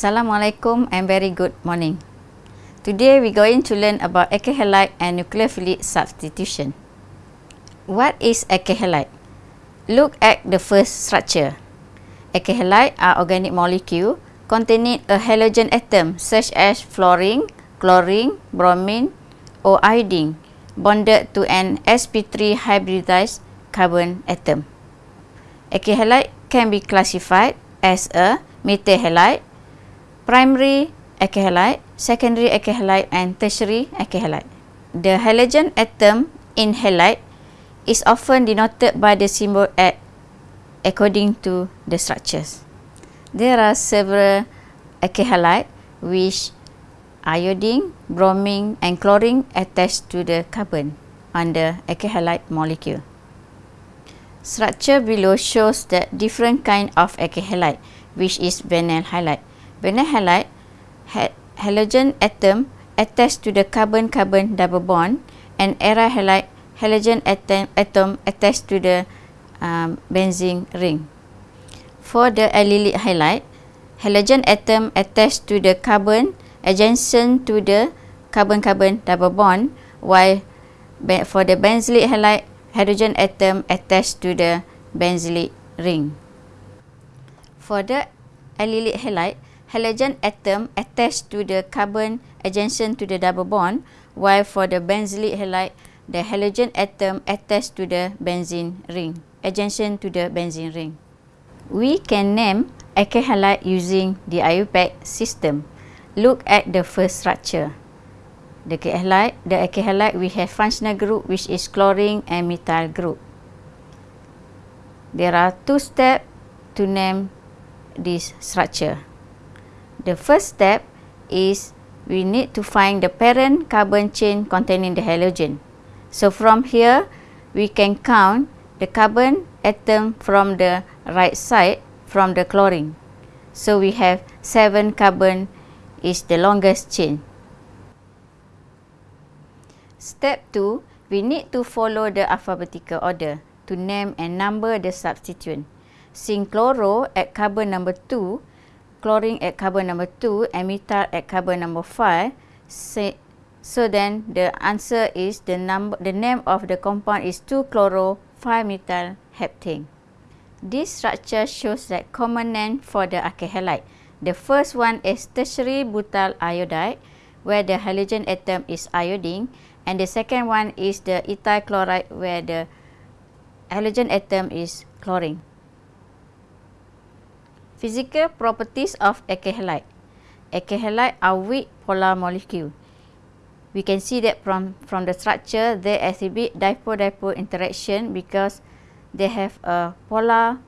Assalamualaikum and very good morning. Today we're going to learn about alkyl halide and nucleophilic substitution. What is alkyl halide? Look at the first structure. Alkyl halide are organic molecule containing a halogen atom such as fluorine, chlorine, bromine or iodine bonded to an sp3 hybridized carbon atom. Alkyl halide can be classified as a methyl halide primary alkyl halide, secondary alkyl halide and tertiary alkyl halide. The halogen atom in halide is often denoted by the symbol at according to the structures. There are several alkyl halide which iodine, bromine and chlorine attached to the carbon on the alkyl halide molecule. Structure below shows the different kind of alkyl halide which is vinyl halide. Vinyl halide ha halogen atom attached to the carbon-carbon double bond and aryl halide halogen atom, atom attached to the um, benzene ring. For the allylic halide, halogen atom attached to the carbon adjacent to the carbon-carbon double bond while for the benzylic halide, hydrogen atom attached to the benzylic ring. For the allylic halide, halogen atom attached to the carbon adjacent to the double bond, while for the benzylic halide, the halogen atom attached to the benzene ring, adjacent to the benzene ring. We can name alkyl halide using the IUPAC system. Look at the first structure. The alkyl halide, the alkyl halide we have functional group which is chlorine and methyl group. There are two steps to name this structure. The first step is we need to find the parent carbon chain containing the halogen. So from here, we can count the carbon atom from the right side from the chlorine. So we have 7 carbon is the longest chain. Step 2, we need to follow the alphabetical order to name and number the substituent. Since chloro at carbon number 2 chlorine at carbon number 2 and methyl at carbon number 5 say, so then the answer is the number the name of the compound is 2 chloro 5 methyl heptane. This structure shows that common name for the alkyl halide the first one is tertiary butyl iodide where the halogen atom is iodine and the second one is the ethyl chloride where the halogen atom is chlorine Physical properties of. Alkyl halide are weak polar molecule. We can see that from, from the structure, they exhibit dipole-dipole interaction because they have a polar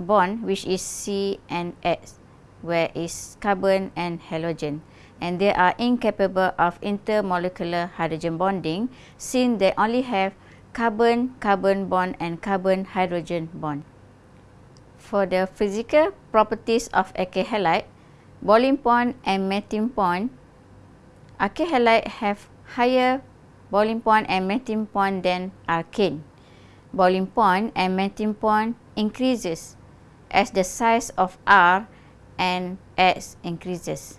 bond which is C and X, where is carbon and halogen. And they are incapable of intermolecular hydrogen bonding since they only have carbon-carbon bond and carbon-hydrogen bond. For the physical properties of alkyl halide, boiling point and melting point, alkyl halide have higher boiling point and melting point than alkane. Boiling point and melting point increases as the size of R and X increases.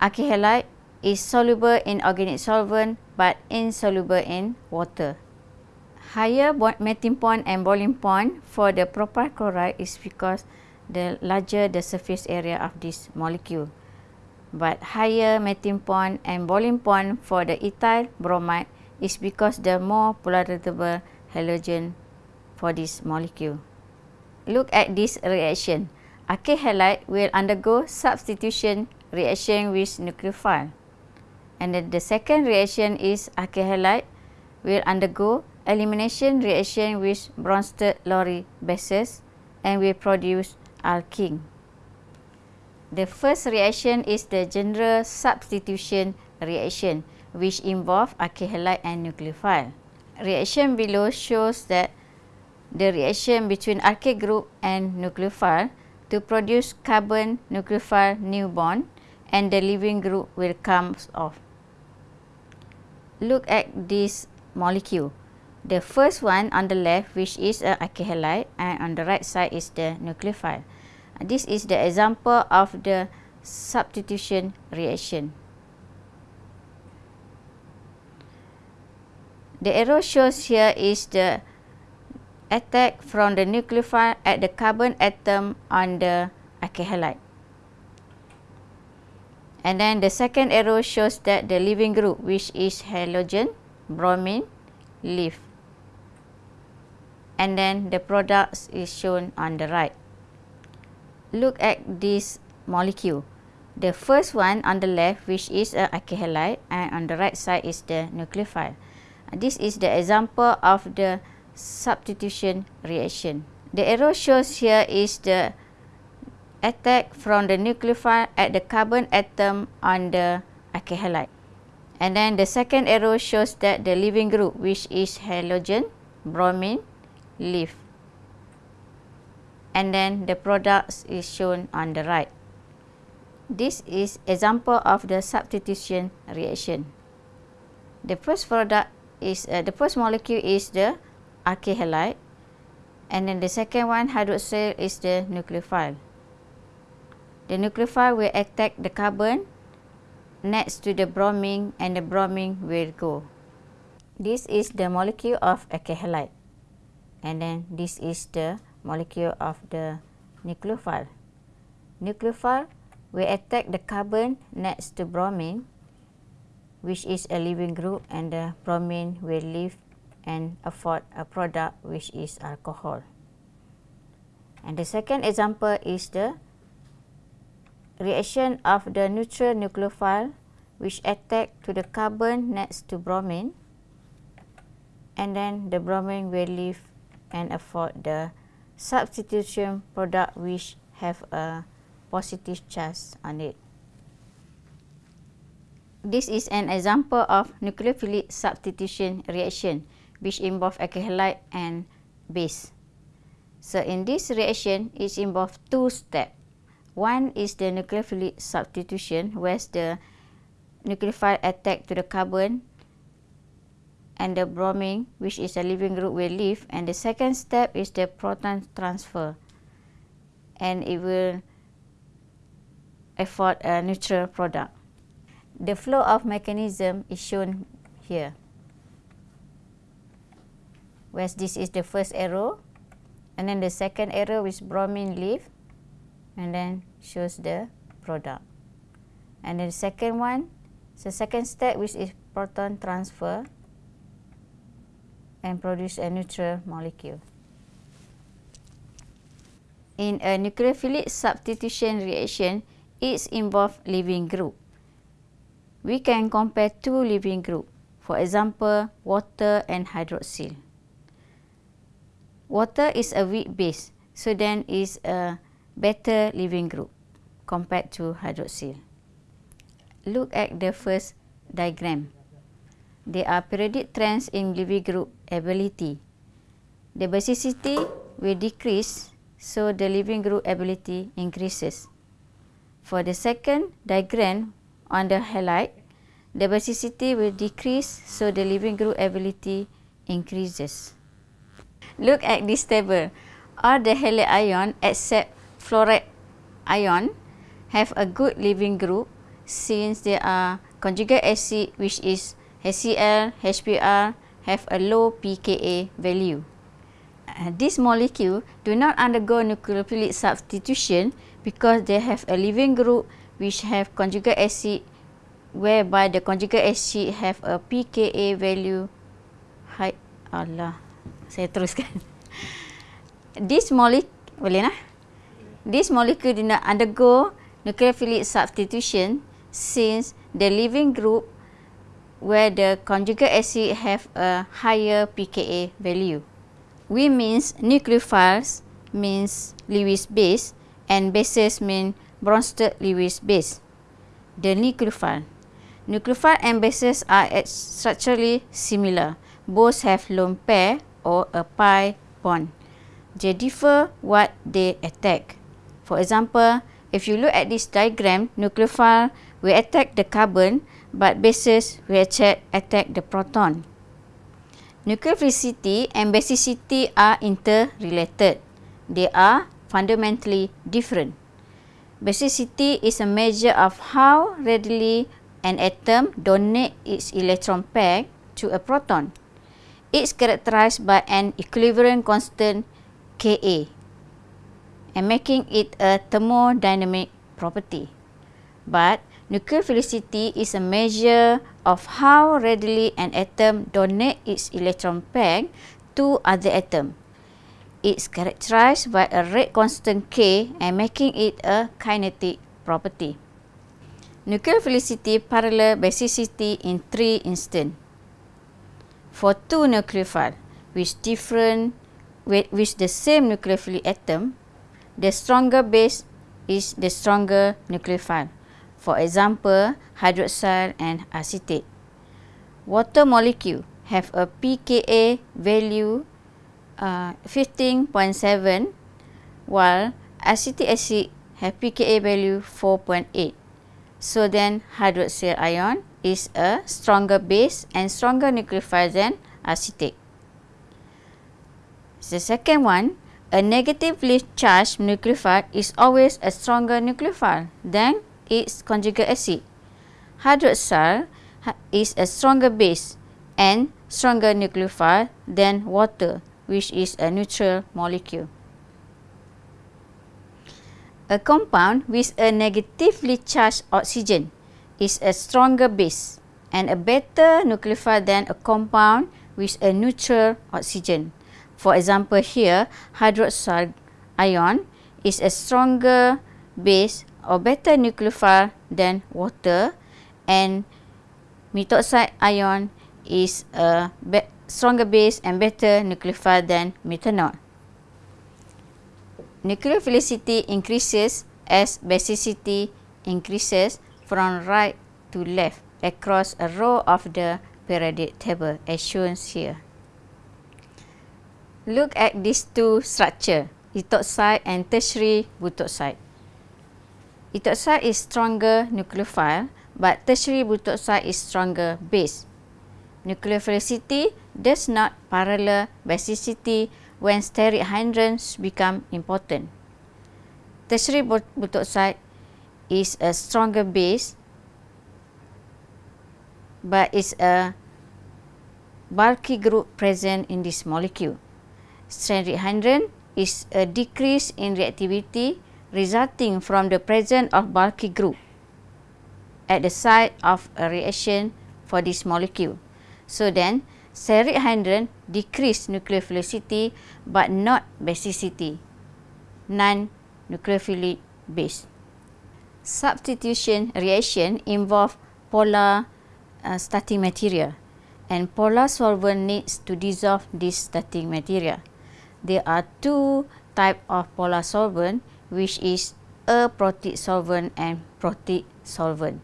Alkyl halide is soluble in organic solvent but insoluble in water higher melting point and boiling point for the propyl chloride is because the larger the surface area of this molecule. But higher melting point and boiling point for the ethyl bromide is because the more polarizable halogen for this molecule. Look at this reaction. Alkyl halide will undergo substitution reaction with nucleophile. And then the second reaction is alkyl halide will undergo elimination reaction with Bronsted-Lowry bases and will produce alkene. The first reaction is the general substitution reaction which involve alkyl halide and nucleophile. Reaction below shows that the reaction between alkyl group and nucleophile to produce carbon nucleophile new bond and the leaving group will come off. Look at this molecule the first one on the left which is a alkyl halide and on the right side is the nucleophile. This is the example of the substitution reaction. The arrow shows here is the attack from the nucleophile at the carbon atom on the alkyl halide. And then the second arrow shows that the leaving group which is halogen, bromine, leave. And then the products is shown on the right. Look at this molecule. The first one on the left which is a alkyl halide and on the right side is the nucleophile. This is the example of the substitution reaction. The arrow shows here is the attack from the nucleophile at the carbon atom on the alkyl halide. And then the second arrow shows that the leaving group which is halogen, bromine, leave. And then the products is shown on the right. This is example of the substitution reaction. The first product is uh, the first molecule is the alkyl halide and then the second one hydroxyl is the nucleophile. The nucleophile will attack the carbon next to the bromine and the bromine will go. This is the molecule of alkyl halide and then this is the molecule of the nucleophile. Nucleophile will attack the carbon next to bromine which is a living group and the bromine will leave and afford a product which is alcohol. And the second example is the reaction of the neutral nucleophile which attack to the carbon next to bromine and then the bromine will leave and afford the substitution product which have a positive charge on it. This is an example of nucleophilic substitution reaction which involve alkyl halide and base. So in this reaction, it involves two steps. One is the nucleophilic substitution where the nucleophile attack to the carbon and the bromine which is a leaving group will leave and the second step is the proton transfer and it will afford a neutral product. The flow of mechanism is shown here. Whereas this is the first arrow and then the second arrow is bromine leaf and then shows the product. And then the second one, the second step which is proton transfer and produce a neutral molecule. In a nucleophilic substitution reaction, it involves leaving group we can compare two living group, for example, water and hydroxyl. Water is a weak base, so then is a better living group compared to hydroxyl. Look at the first diagram. There are periodic trends in living group ability. The basicity will decrease, so the living group ability increases. For the second diagram, on the halide, the basicity will decrease so the living group ability increases. Look at this table. All the halide ion except fluoride ion have a good living group since they are conjugate acid which is HCl, HBr have a low pKa value. Uh, this molecule do not undergo nucleophilic substitution because they have a living group which have conjugate acid whereby the conjugate acid have a pKa value. High Allah saya teruskan. This molecule boleh lah this molecule do not undergo nucleophilic substitution since the living group where the conjugate acid have a higher pKa value we means nucleophiles means Lewis base and bases mean Bronsted Lewis base. The nucleophile. Nucleophile and bases are structurally similar. Both have lone pair or a pi bond. They differ what they attack. For example, if you look at this diagram, nucleophile will attack the carbon but bases will attack, the proton. Nucleophilicity and basicity are interrelated. They are fundamentally different. Basicity is a measure of how readily an atom donates its electron pair to a proton. It's characterized by an equilibrium constant Ka and making it a thermodynamic property. But nucleophilicity is a measure of how readily an atom donates its electron pair to other atoms. It's characterized by a rate constant K and making it a kinetic property. Nucleophilicity parallel basicity in three instances. For two nucleophiles with different with, with the same nucleophilic atom, the stronger base is the stronger nucleophile. For example, hydroxyl and acetate. Water molecule have a pKa value uh, 15.7 while acetic acid have pKa value 4.8. So then hydroxyl ion is a stronger base and stronger nucleophile than acetate. The second one, a negatively charged nucleophile is always a stronger nucleophile than its conjugate acid. Hydroxyl is a stronger base and stronger nucleophile than water, which is a neutral molecule. A compound with a negatively charged oxygen is a stronger base and a better nucleophile than a compound with a neutral oxygen. For example here, hydroxide ion is a stronger base or better nucleophile than water and methoxide ion is a stronger base and better nucleophile than methanol. Nucleophilicity increases as basicity increases from right to left across a row of the periodic table as shown here. Look at these two structure, ethoxide and tertiary butoxide. Ethoxide is stronger nucleophile, but tertiary butoxide is stronger base. Nucleophilicity does not parallel basicity when steric hydrogens become important. Tertiary butoxide is a stronger base, but is a bulky group present in this molecule stranded hydrogen is a decrease in reactivity resulting from the presence of bulky group at the site of a reaction for this molecule. So then, steric hydrogen decrease nucleophilicity but not basicity, non-nucleophilic base. Substitution reaction involve polar uh, starting material and polar solvent needs to dissolve this starting material there are two type of polar solvent which is a protic solvent and protic solvent.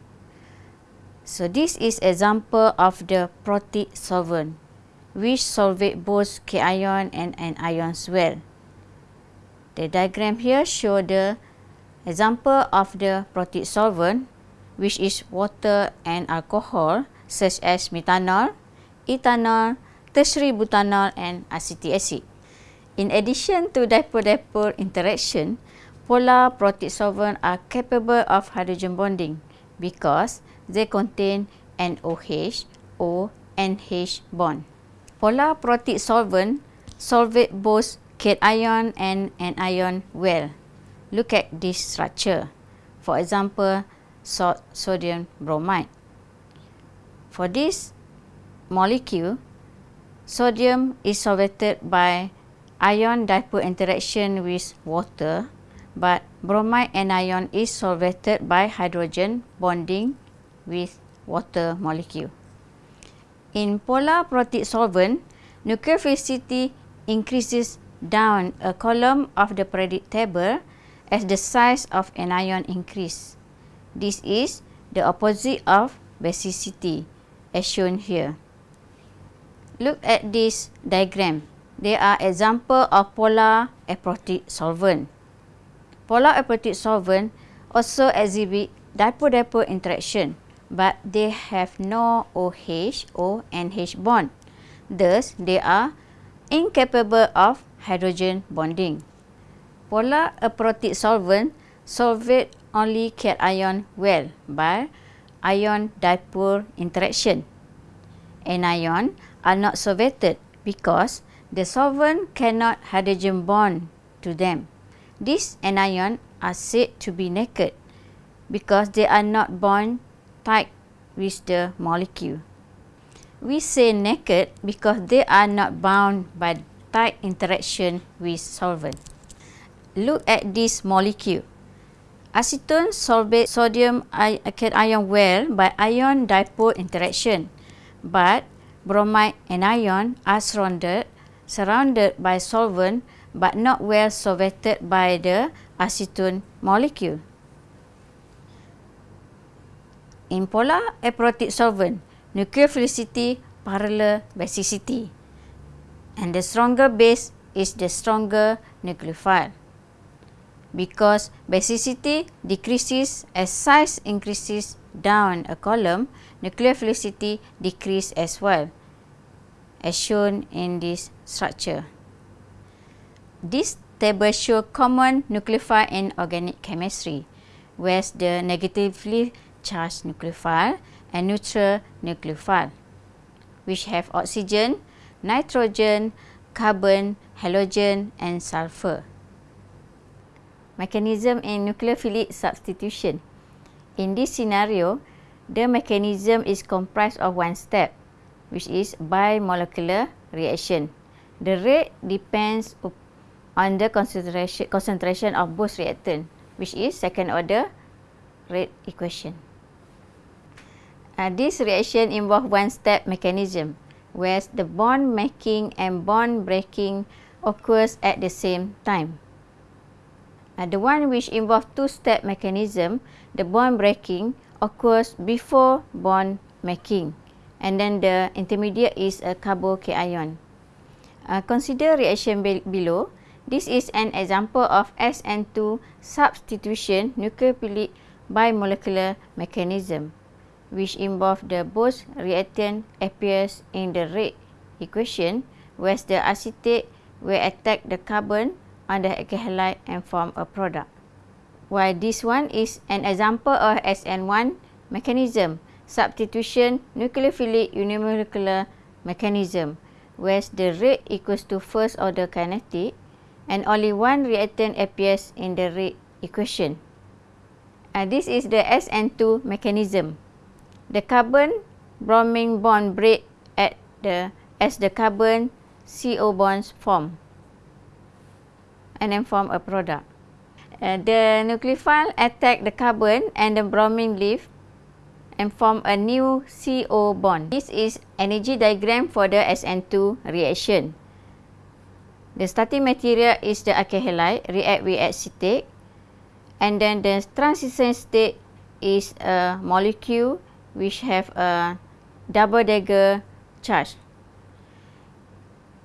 So this is example of the protic solvent which solvate both cation and anions well. The diagram here show the example of the protic solvent which is water and alcohol such as methanol, ethanol, tertiary butanol and acetic acid. In addition to dipole-dipole interaction, polar protic solvents are capable of hydrogen bonding because they contain NOH or NH bond. Polar protic solvent solvate both cation and anion well. Look at this structure. For example, salt sodium bromide. For this molecule, sodium is solvated by ion dipole interaction with water but bromide anion is solvated by hydrogen bonding with water molecule. In polar protic solvent, nucleophilicity increases down a column of the periodic table as the size of anion increase. This is the opposite of basicity as shown here. Look at this diagram they are example of polar aprotic solvent. Polar aprotic solvent also exhibit dipole-dipole interaction, but they have no OH or NH bond. Thus, they are incapable of hydrogen bonding. Polar aprotic solvent solvate only cation well by ion dipole interaction. Anion are not solvated because the solvent cannot hydrogen bond to them. These anion are said to be naked because they are not bond tight with the molecule. We say naked because they are not bound by tight interaction with solvent. Look at this molecule. Acetone solvate sodium cation well by ion dipole interaction, but bromide anion are surrounded, surrounded by solvent but not well solvated by the acetone molecule. In polar aprotic solvent, nucleophilicity parallel basicity and the stronger base is the stronger nucleophile because basicity decreases as size increases down a column, nucleophilicity decrease as well, as shown in this structure. This table show common nucleophile in organic chemistry, where the negatively charged nucleophile and neutral nucleophile, which have oxygen, nitrogen, carbon, halogen and sulfur mechanism in nucleophilic substitution. In this scenario, the mechanism is comprised of one step, which is bimolecular reaction. The rate depends on the concentration, concentration of both reactant, which is second order rate equation. Uh, this reaction involve one-step mechanism, where the bond making and bond breaking occurs at the same time. Uh, the one which involve two-step mechanism, the bond breaking occurs before bond making. And then the intermediate is a carbocation. Uh, consider reaction be below. This is an example of SN2 substitution nucleophilic bimolecular mechanism, which involve the both reactant appears in the rate equation, where the acetate will attack the carbon on the halide and form a product. While this one is an example of SN1 mechanism, substitution nucleophilic unimolecular mechanism, where the rate equals to first order kinetic and only one reactant appears in the rate equation. And this is the SN2 mechanism. The carbon bromine bond break at the as the carbon CO bonds form and then form a product. Uh, the nucleophile attack the carbon and the bromine leaf and form a new CO bond. This is energy diagram for the SN2 reaction. The starting material is the alkyl react with acetate and then the transition state is a molecule which have a double dagger charge.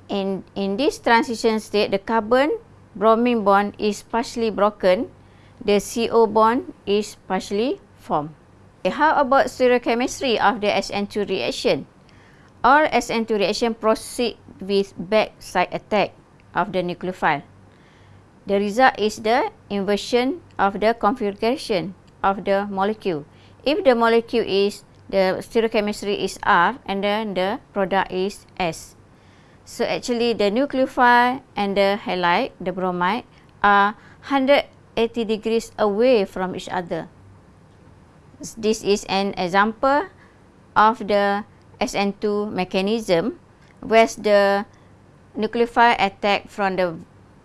In in this transition state the carbon bromine bond is partially broken, the CO bond is partially formed. How about stereochemistry of the SN2 reaction? All SN2 reaction proceed with backside attack of the nucleophile. The result is the inversion of the configuration of the molecule. If the molecule is, the stereochemistry is R and then the product is S. So actually the nucleophile and the halide, the bromide, are 180 degrees away from each other. This is an example of the SN2 mechanism where the nucleophile attack from the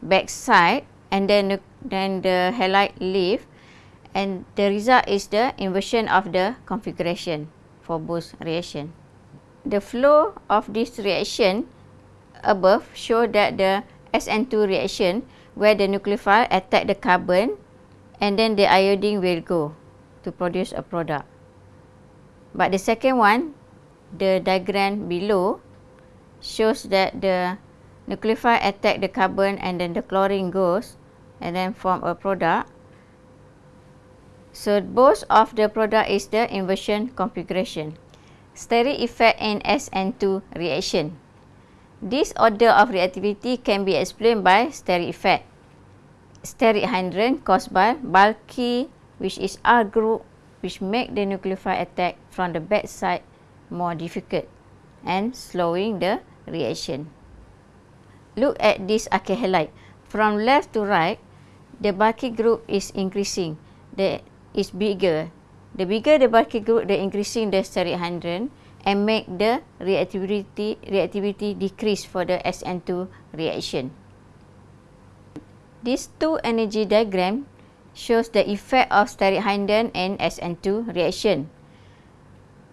back side and then, then the halide leave and the result is the inversion of the configuration for both reaction. The flow of this reaction above show that the SN2 reaction where the nucleophile attack the carbon and then the iodine will go to produce a product. But the second one, the diagram below shows that the nucleophile attack the carbon and then the chlorine goes and then form a product. So both of the product is the inversion configuration. Steric effect in SN2 reaction. This order of reactivity can be explained by steric effect. steric hydrogen caused by bulky which is R group which make the nucleophile attack from the back side more difficult and slowing the reaction. Look at this alkyl halide. From left to right, the bulky group is increasing. The is bigger. The bigger the bulky group, the increasing the steric hydrogen and make the reactivity reactivity decrease for the SN2 reaction. These two energy diagram shows the effect of steric hydrogen and SN2 reaction.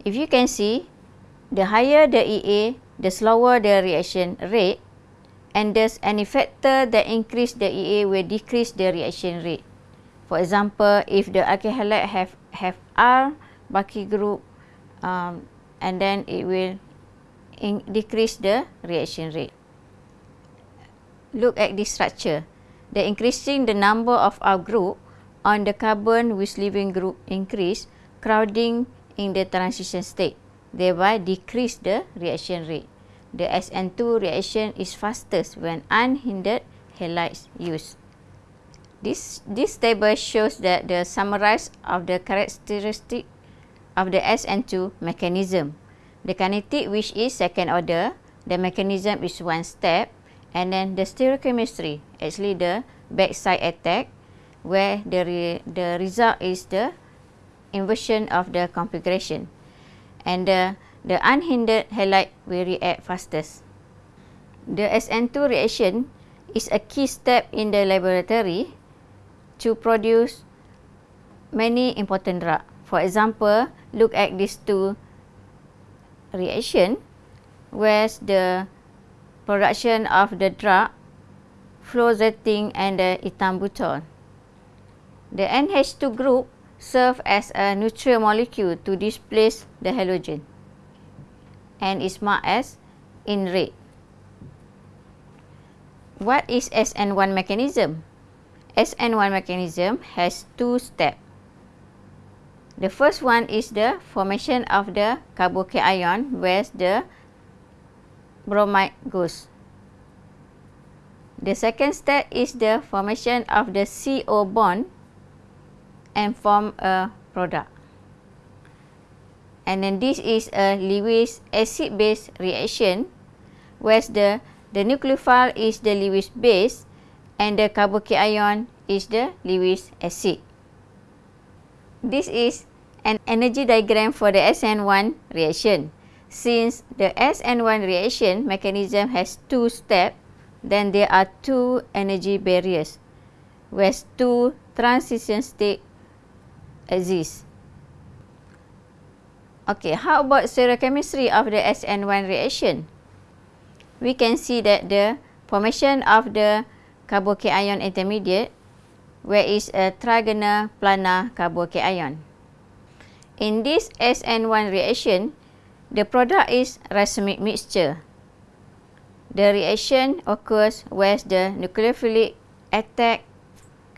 If you can see, the higher the EA, the slower the reaction rate and thus any factor that increase the EA will decrease the reaction rate. For example, if the alkyl halide have have R bulky group um, and then it will in decrease the reaction rate. Look at this structure. The increasing the number of R group on the carbon with leaving group increase crowding in the transition state, thereby decrease the reaction rate. The SN2 reaction is fastest when unhindered halides used. This, this table shows that the summarize of the characteristic of the SN2 mechanism. The kinetic which is second order, the mechanism is one step and then the stereochemistry actually the backside attack where the, re, the result is the inversion of the configuration and the, the unhindered halide will react fastest. The SN2 reaction is a key step in the laboratory to produce many important drugs. For example, look at these two reaction where the production of the drug fluoxetine and the ethambutol. The NH2 group serve as a neutral molecule to displace the halogen and is marked as in red. What is SN1 mechanism? SN1 mechanism has two steps. The first one is the formation of the carbocation where the bromide goes. The second step is the formation of the CO bond and form a product. And then this is a Lewis acid base reaction where the the nucleophile is the Lewis base and the carbocation is the Lewis acid. This is an energy diagram for the SN1 reaction. Since the SN1 reaction mechanism has two steps, then there are two energy barriers where two transition state exist. Okay, how about stereochemistry of the SN1 reaction? We can see that the formation of the carbocation intermediate where is a trigonal planar carbocation. In this SN1 reaction, the product is racemic mixture. The reaction occurs where the nucleophilic attack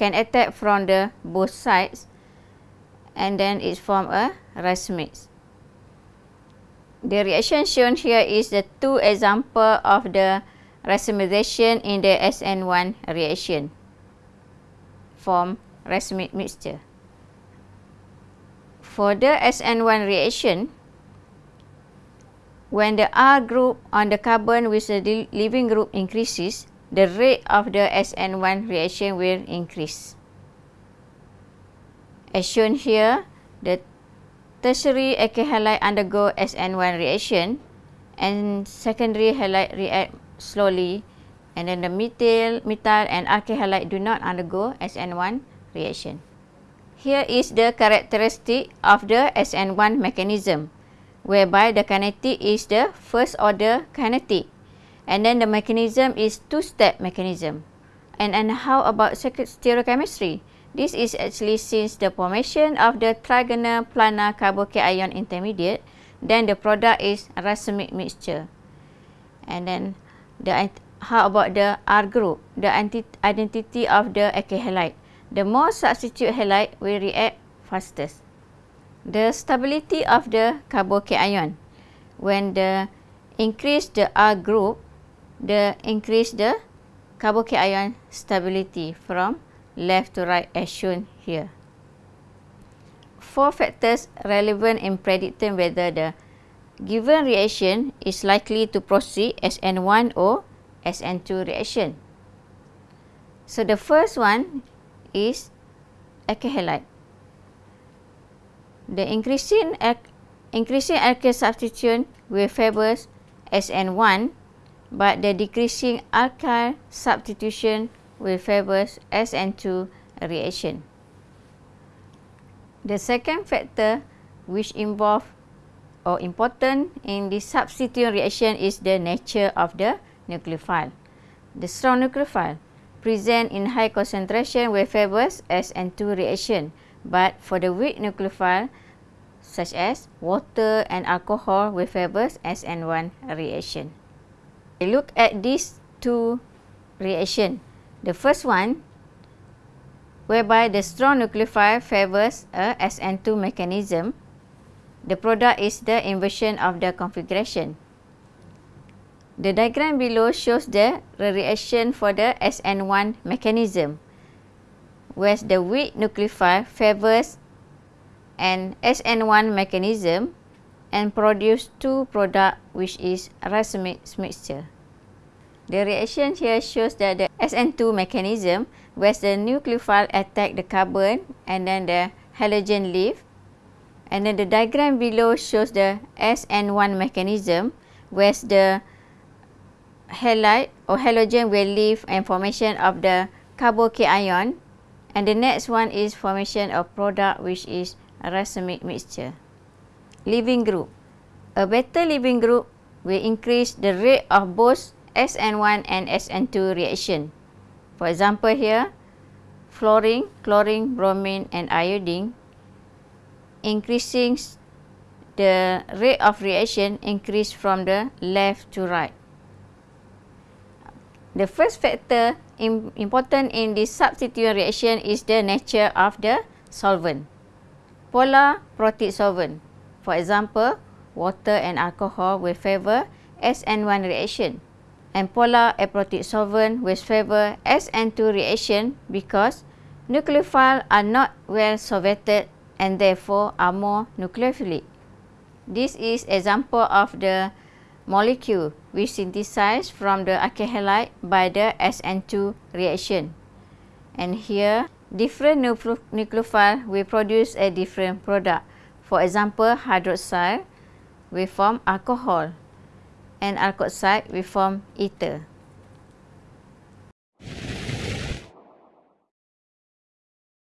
can attack from the both sides and then it form a racemic. The reaction shown here is the two example of the racemization in the SN1 reaction form racemic mixture. For the SN1 reaction, when the R group on the carbon with the leaving group increases, the rate of the SN1 reaction will increase. As shown here, the tertiary alkyl halide undergo SN1 reaction and secondary halide react slowly and then the methyl, methyl and alkyl halide do not undergo SN1 reaction. Here is the characteristic of the SN1 mechanism whereby the kinetic is the first order kinetic and then the mechanism is two-step mechanism. And, and how about stereochemistry? This is actually since the formation of the trigonal planar carbocation intermediate, then the product is racemic mixture. And then the how about the R group, the identity of the alkyl halide? the more substitute halide will react fastest. The stability of the carbocation when the increase the R group, the increase the carbocation stability from left to right as shown here. Four factors relevant in predicting whether the given reaction is likely to proceed as N1 or as N2 reaction. So the first one is alkyl. The increasing increasing alkyl substitution will favors SN1 but the decreasing alkyl substitution will favors SN2 reaction. The second factor which involve or important in the substituent reaction is the nature of the nucleophile. The strong nucleophile present in high concentration will favors SN2 reaction but for the weak nucleophile such as water and alcohol will favors SN1 reaction. Look at these two reaction. The first one whereby the strong nucleophile favors a SN2 mechanism the product is the inversion of the configuration. The diagram below shows the reaction for the SN1 mechanism, where the weak nucleophile favors an SN1 mechanism and produce two product which is racemic mixture. The reaction here shows that the SN2 mechanism where the nucleophile attack the carbon and then the halogen leave and then the diagram below shows the SN1 mechanism where the halide or halogen will leave and formation of the carbocation and the next one is formation of product which is a racemic mixture. Leaving group. A better leaving group will increase the rate of both SN1 and SN2 reaction. For example here, fluorine, chlorine, bromine and iodine increasing the rate of reaction increase from the left to right. The first factor in, important in this substituent reaction is the nature of the solvent. Polar protic solvent, for example, water and alcohol will favor SN1 reaction and polar aprotic solvent will favor SN2 reaction because nucleophile are not well solvated and therefore are more nucleophilic. This is example of the molecule which synthesized from the alkyl halide by the SN2 reaction. And here, different nucleophile will produce a different product. For example, hydroxyl will form alcohol and alkoxide will form ether.